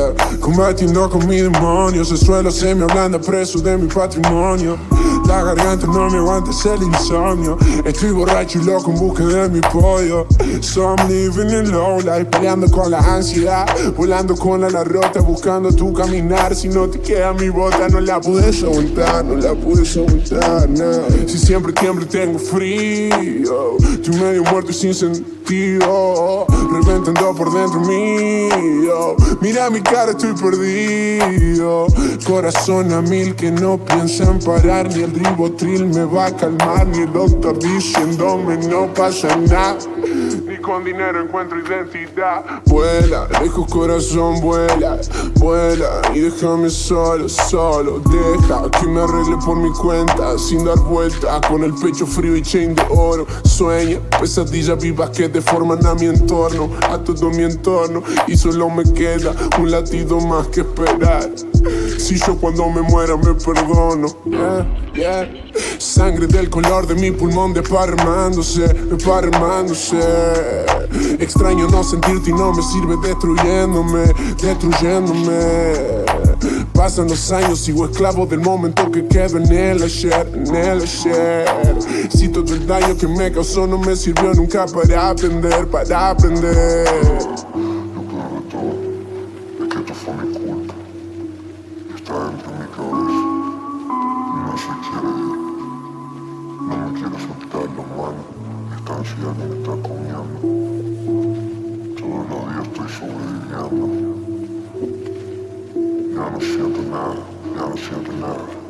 yeah. Combatiendo con mi demonio El suelo se me ablanda preso de mi patrimonio. La garganta no me aguanta, es el insomnio. Estoy borracho y loco en busca de mi pollo. So I'm living in low life Peleando con la ansiedad. Volando con la rota Buscando tu caminar. Si no te queda mi bota No la puedes aguantar No la puedes aguantar, no. Si siempre tiemblo tengo frío. Estoy medio muerto y sin sentido Reventando por dentro mío. Mira mi cara, estoy perdido. Corazón a mil que no piensa en parar Ni el ribotril me va a calmar Ni el doctor diciéndome no pasa nada. Ni con dinero encuentro identidad. Vuela, lejos corazón, vuela Vuela y déjame solo, solo. Deja que me arregle por mi cuenta Sin dar vuelta, con el pecho frío y chain de oro. Sueña, pesadillas vivas que deforman a mi entorno A todo mi entorno Y solo me queda un latido más que esperar. Si yo cuando me muera me perdono. Sangre del color de mi pulmón desparramándose, desparramándose. Extraño no sentirte y no me sirve destruyéndome, destruyéndome Pasan los años, sigo esclavo del momento que quedo en el ayer, en el ayer. Si todo el daño que me causó no me sirvió nunca para aprender, para aprender. Ansiedad me está comiendo. Sobreviviendo. Ya no siento nada, ya no siento nada.